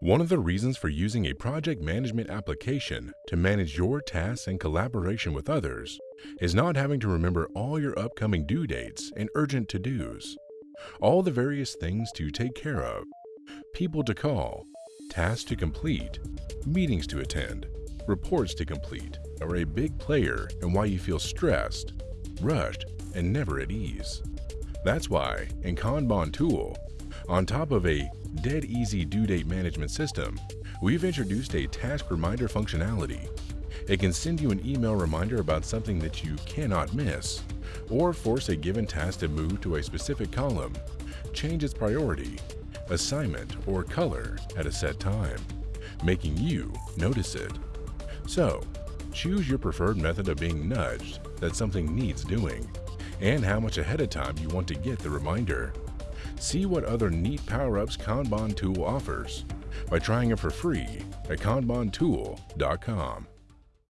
One of the reasons for using a project management application to manage your tasks and collaboration with others is not having to remember all your upcoming due dates and urgent to-dos, all the various things to take care of, people to call, tasks to complete, meetings to attend, reports to complete, are a big player in why you feel stressed, rushed, and never at ease. That's why in Kanban Tool, on top of a dead easy due date management system, we've introduced a task reminder functionality. It can send you an email reminder about something that you cannot miss, or force a given task to move to a specific column, change its priority, assignment, or color at a set time, making you notice it. So, choose your preferred method of being nudged that something needs doing and how much ahead of time you want to get the reminder. See what other neat power-ups Kanban Tool offers by trying it for free at kanbantool.com.